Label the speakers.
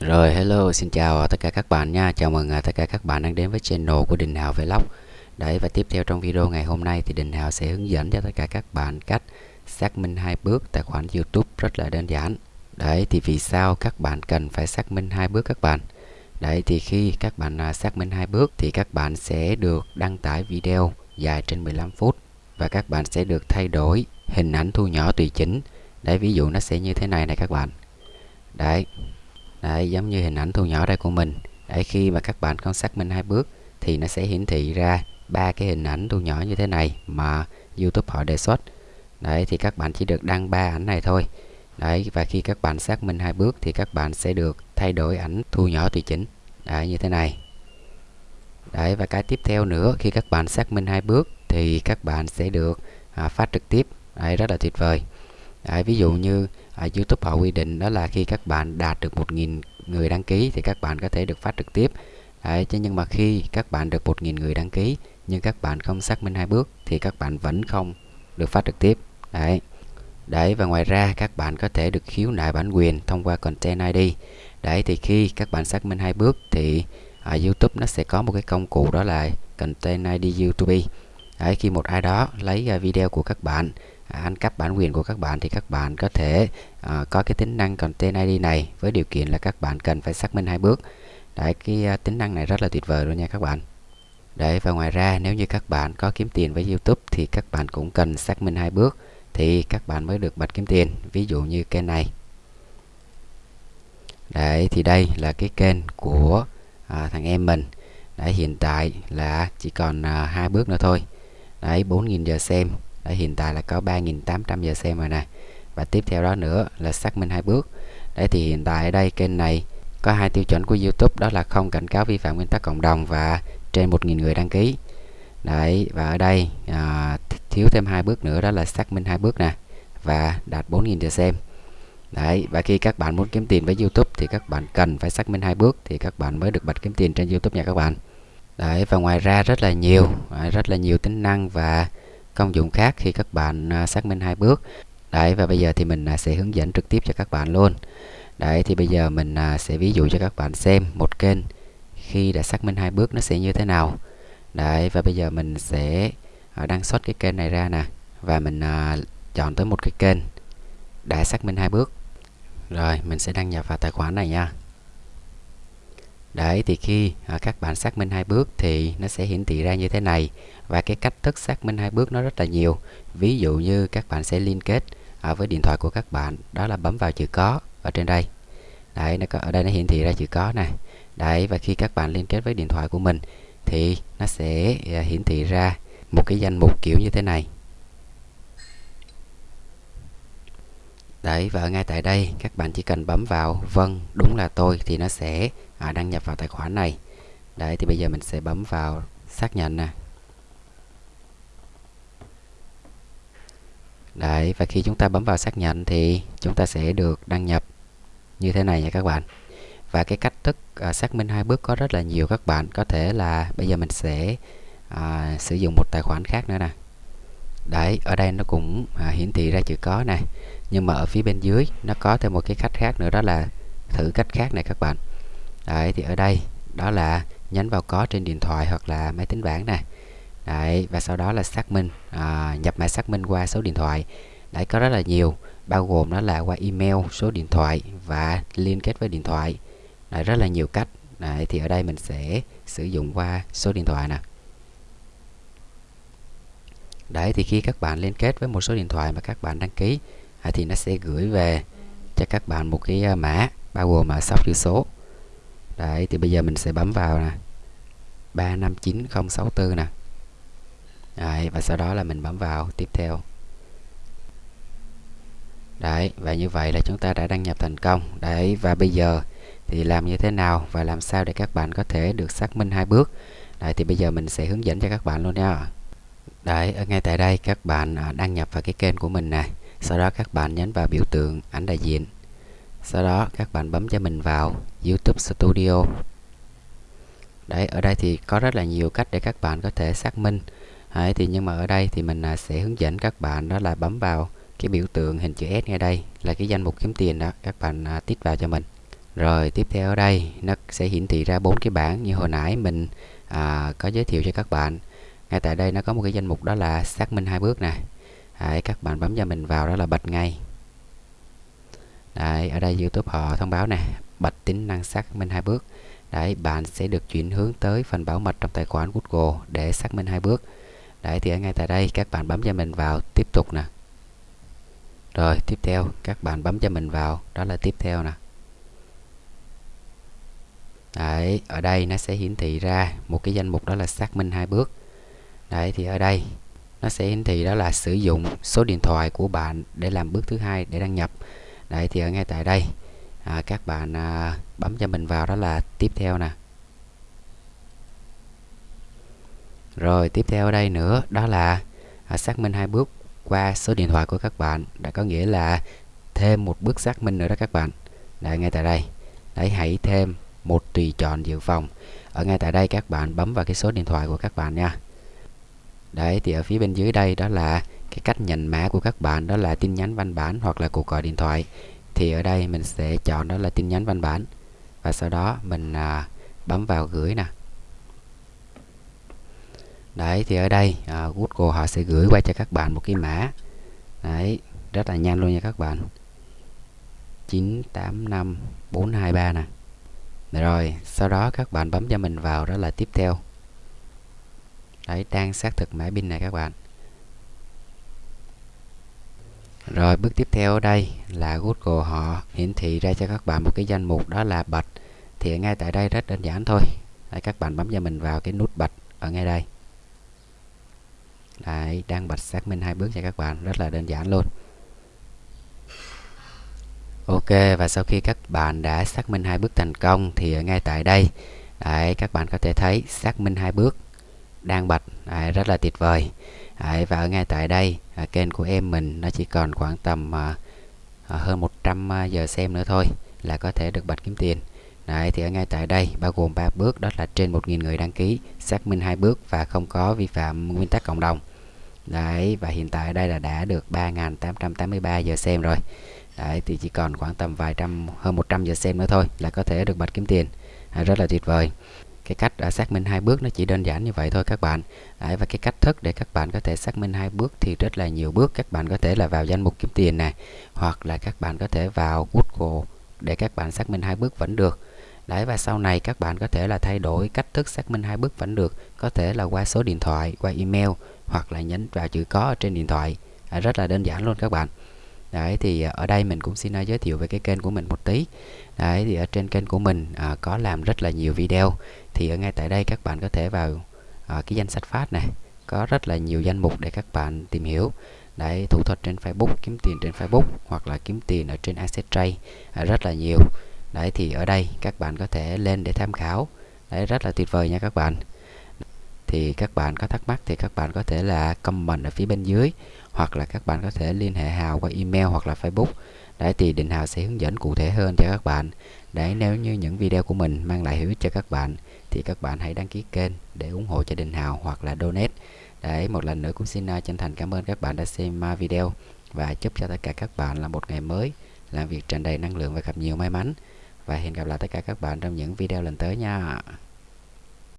Speaker 1: Rồi hello, xin chào tất cả các bạn nha. Chào mừng à, tất cả các bạn đang đến với channel của Đình Hào Vlog. Đấy và tiếp theo trong video ngày hôm nay thì Đình Hào sẽ hướng dẫn cho tất cả các bạn cách xác minh hai bước tài khoản YouTube rất là đơn giản. Đấy thì vì sao các bạn cần phải xác minh hai bước các bạn? Đấy thì khi các bạn à, xác minh hai bước thì các bạn sẽ được đăng tải video dài trên 15 phút và các bạn sẽ được thay đổi hình ảnh thu nhỏ tùy chỉnh. Đấy ví dụ nó sẽ như thế này này các bạn. Đấy Đấy, giống như hình ảnh thu nhỏ đây của mình. Đấy, khi mà các bạn con xác minh hai bước thì nó sẽ hiển thị ra ba cái hình ảnh thu nhỏ như thế này mà YouTube họ đề xuất. Đấy thì các bạn chỉ được đăng ba ảnh này thôi. Đấy và khi các bạn xác minh hai bước thì các bạn sẽ được thay đổi ảnh thu nhỏ tùy chỉnh. Đấy như thế này. Đấy và cái tiếp theo nữa khi các bạn xác minh hai bước thì các bạn sẽ được à, phát trực tiếp. Đấy rất là tuyệt vời. Đấy, ví dụ như à, YouTube họ quy định đó là khi các bạn đạt được 1.000 người đăng ký thì các bạn có thể được phát trực tiếp Đấy, chứ nhưng mà khi các bạn được 1.000 người đăng ký nhưng các bạn không xác minh hai bước thì các bạn vẫn không được phát trực tiếp Đấy. Đấy và ngoài ra các bạn có thể được khiếu nại bản quyền thông qua Content ID. Đấy thì khi các bạn xác minh hai bước thì ở YouTube nó sẽ có một cái công cụ đó là Content ID YouTube. Đấy khi một ai đó lấy à, video của các bạn à, ăn cắp bản quyền của các bạn thì các bạn có thể à, có cái tính năng content ID này với điều kiện là các bạn cần phải xác minh hai bước. Đấy cái à, tính năng này rất là tuyệt vời luôn nha các bạn. Đấy và ngoài ra nếu như các bạn có kiếm tiền với YouTube thì các bạn cũng cần xác minh hai bước thì các bạn mới được bật kiếm tiền ví dụ như kênh này. Đấy thì đây là cái kênh của à, thằng em mình. Đấy hiện tại là chỉ còn à, hai bước nữa thôi đấy 4.000 giờ xem. Đấy, hiện tại là có 3.800 giờ xem rồi nè và tiếp theo đó nữa là xác minh hai bước. Đấy thì hiện tại ở đây kênh này có hai tiêu chuẩn của YouTube đó là không cảnh cáo vi phạm nguyên tắc cộng đồng và trên 1.000 người đăng ký. Đấy và ở đây à, thiếu thêm hai bước nữa đó là xác minh hai bước nè và đạt 4.000 giờ xem. Đấy và khi các bạn muốn kiếm tiền với YouTube thì các bạn cần phải xác minh hai bước thì các bạn mới được bật kiếm tiền trên YouTube nha các bạn đấy, và ngoài ra rất là nhiều rất là nhiều tính năng và công dụng khác khi các bạn à, xác minh hai bước. Đấy, và bây giờ thì mình à, sẽ hướng dẫn trực tiếp cho các bạn luôn. Đấy, thì bây giờ mình à, sẽ ví dụ cho các bạn xem một kênh khi đã xác minh hai bước nó sẽ như thế nào. Đấy, và bây giờ mình sẽ đăng xuất cái kênh này ra nè, và mình chọn tới một cái kênh đã xác minh hai bước. Rồi, mình sẽ đăng nhập vào tài khoản này nha. Đấy thì khi à, các bạn xác minh hai bước thì nó sẽ hiển thị ra như thế này và cái cách thức xác minh hai bước nó rất là nhiều. Ví dụ như các bạn sẽ liên kết à, với điện thoại của các bạn đó là bấm vào chữ có ở trên đây. Đấy nó có ở đây nó hiển thị ra chữ có này. Đấy và khi các bạn liên kết với điện thoại của mình thì nó sẽ à, hiển thị ra một cái danh mục kiểu như thế này. Đấy và ngay tại đây các bạn chỉ cần bấm vào vâng đúng là tôi thì nó sẽ à, đăng nhập vào tài khoản này. Đấy thì bây giờ mình sẽ bấm vào xác nhận nè. Đấy và khi chúng ta bấm vào xác nhận thì chúng ta sẽ được đăng nhập như thế này nha các bạn. Và cái cách thức à, xác minh hai bước có rất là nhiều các bạn. Có thể là bây giờ mình sẽ à, sử dụng một tài khoản khác nữa nè. Đấy ở đây nó cũng à, hiển thị ra chữ có nè nhưng mà ở phía bên dưới nó có thêm một cái cách khác nữa đó là thử cách khác này các bạn. Đấy thì ở đây đó là nhấn vào có trên điện thoại hoặc là máy tính bảng nè. Đấy và sau đó là xác minh à, nhập mã xác minh qua số điện thoại. Đấy có rất là nhiều bao gồm đó là qua email số điện thoại và liên kết với điện thoại. Đấy, rất là nhiều cách. Đấy thì ở đây mình sẽ sử dụng qua số điện thoại nè. Đấy thì khi các bạn liên kết với một số điện thoại mà các bạn đăng ký à, thì nó sẽ gửi về cho các bạn một cái à, mã bao gồm mã sóc chữ số. Đấy thì bây giờ mình sẽ bấm vào nè. 359064 nè. Đấy, và sau đó là mình bấm vào tiếp theo. Đấy và như vậy là chúng ta đã đăng nhập thành công. Đấy và bây giờ thì làm như thế nào và làm sao để các bạn có thể được xác minh hai bước? Đấy thì bây giờ mình sẽ hướng dẫn cho các bạn luôn nha. Đấy ở ngay tại đây các bạn à, đăng nhập vào cái kênh của mình này sau đó các bạn nhấn vào biểu tượng ảnh đại diện. Sau đó các bạn bấm cho mình vào YouTube Studio. Đấy ở đây thì có rất là nhiều cách để các bạn có thể xác minh. Đấy, thì nhưng mà ở đây thì mình à, sẽ hướng dẫn các bạn đó là bấm vào cái biểu tượng hình chữ S ngay đây là cái danh mục kiếm tiền đó các bạn à, tích vào cho mình. Rồi tiếp theo ở đây nó sẽ hiển thị ra bốn cái bảng như hồi nãy mình à, có giới thiệu cho các bạn. Ngay tại đây nó có một cái danh mục đó là xác minh hai bước này. Đấy, các bạn bấm cho mình vào đó là bật ngay. Đấy, ở đây YouTube họ thông báo nè bật tính năng xác minh hai bước. Đấy, bạn sẽ được chuyển hướng tới phần bảo mật trong tài khoản Google để xác minh hai bước. Đấy, thì ở ngay tại đây các bạn bấm cho mình vào tiếp tục nè. Rồi tiếp theo các bạn bấm cho mình vào đó là tiếp theo nè. Đấy, ở đây nó sẽ hiển thị ra một cái danh mục đó là xác minh hai bước. Đấy thì ở đây nó sẽ hiển thị đó là sử dụng số điện thoại của bạn để làm bước thứ hai để đăng nhập. Đấy thì ở ngay tại đây à, các bạn à, bấm cho mình vào đó là tiếp theo nè. Rồi tiếp theo ở đây nữa đó là à, xác minh hai bước qua số điện thoại của các bạn. Đã có nghĩa là thêm một bước xác minh nữa đó các bạn. Đấy ngay tại đây. Đấy hãy thêm một tùy chọn dự phòng. Ở ngay tại đây các bạn bấm vào cái số điện thoại của các bạn nha đấy thì ở phía bên dưới đây đó là cái cách nhận mã của các bạn đó là tin nhắn văn bản hoặc là cuộc gọi điện thoại. Thì ở đây mình sẽ chọn đó là tin nhắn văn bản và sau đó mình à, bấm vào gửi nè. Đấy thì ở đây à, Google họ sẽ gửi qua cho các bạn một cái mã. Đấy rất là nhanh luôn nha các bạn. 985423 nè. Rồi sau đó các bạn bấm cho mình vào đó là tiếp theo đấy đang xác thực mã pin này các bạn. Rồi bước tiếp theo ở đây là Google họ hiển thị ra cho các bạn một cái danh mục đó là bạch. thì ngay tại đây rất đơn giản thôi. Đấy, các bạn bấm cho mình vào cái nút bạch ở ngay đây. Đấy đang bạch xác minh hai bước cho các bạn. Rất là đơn giản luôn. Ok và sau khi các bạn đã xác minh hai bước thành công thì ngay tại đây đấy, các bạn có thể thấy xác minh hai bước đang bạch, rất là tuyệt vời. Và ở ngay tại đây à, kênh của em mình nó chỉ còn khoảng tầm à, à hơn 100 à, giờ xem nữa thôi là có thể được bạch kiếm tiền. Đấy, thì ở ngay tại đây bao gồm 3 bước đó là trên 1.000 người đăng ký xác minh hai bước và không có vi phạm nguyên tắc cộng đồng. Đấy và hiện tại đây là đã được 3.883 giờ xem rồi. Đấy, thì chỉ còn khoảng tầm vài trăm hơn 100 giờ xem nữa thôi là có thể được bạch kiếm tiền. À, rất là tuyệt vời cái cách à, xác minh hai bước nó chỉ đơn giản như vậy thôi các bạn. Đấy, và cái cách thức để các bạn có thể xác minh hai bước thì rất là nhiều bước. Các bạn có thể là vào danh mục kiếm tiền này hoặc là các bạn có thể vào Google để các bạn xác minh hai bước vẫn được. Đấy và sau này các bạn có thể là thay đổi cách thức xác minh hai bước vẫn được. Có thể là qua số điện thoại qua email hoặc là nhấn vào chữ có ở trên điện thoại. À, rất là đơn giản luôn các bạn. Đấy thì à, ở đây mình cũng xin à, giới thiệu về cái kênh của mình một tí. Đấy thì ở trên kênh của mình à, có làm rất là nhiều video. Thì ở ngay tại đây các bạn có thể vào à, cái danh sách phát này, có rất là nhiều danh mục để các bạn tìm hiểu. Đấy, thủ thuật trên Facebook, kiếm tiền trên Facebook hoặc là kiếm tiền ở trên Asset Trade à, rất là nhiều. Đấy thì ở đây các bạn có thể lên để tham khảo. Đấy rất là tuyệt vời nha các bạn thì các bạn có thắc mắc thì các bạn có thể là comment ở phía bên dưới, hoặc là các bạn có thể liên hệ Hào qua email hoặc là Facebook. Để thì Định Hào sẽ hướng dẫn cụ thể hơn cho các bạn. Để nếu như những video của mình mang lại hữu ích cho các bạn, thì các bạn hãy đăng ký kênh để ủng hộ cho Định Hào hoặc là donate. Để một lần nữa cũng xin à, chân thành cảm ơn các bạn đã xem à, video và chúc cho tất cả các bạn là một ngày mới, làm việc tràn đầy năng lượng và gặp nhiều may mắn. Và hẹn gặp lại tất cả các bạn trong những video lần tới nha.